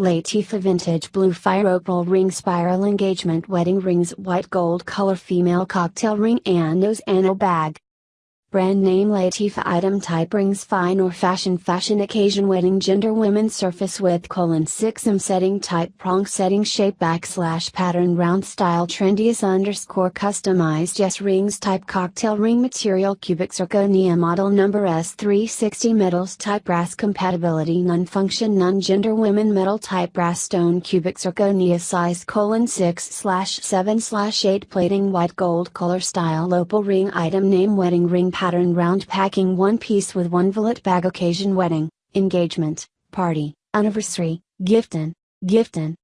Latifa Vintage Blue Fire Opal Ring Spiral Engagement Wedding Rings White Gold Color Female Cocktail Ring and Nose Anno Bag Brand name Latifa item type rings fine or fashion fashion occasion wedding gender women surface width colon 6 m setting type prong setting shape backslash pattern round style trendiest underscore customized yes rings type cocktail ring material cubic zirconia model number S360 metals type brass compatibility non function non gender women metal type brass stone cubic zirconia size colon 6 slash 7 slash 8 plating white gold color style opal ring item name wedding ring pattern round packing one piece with one wallet bag occasion wedding, engagement, party, anniversary, giftin, giftin,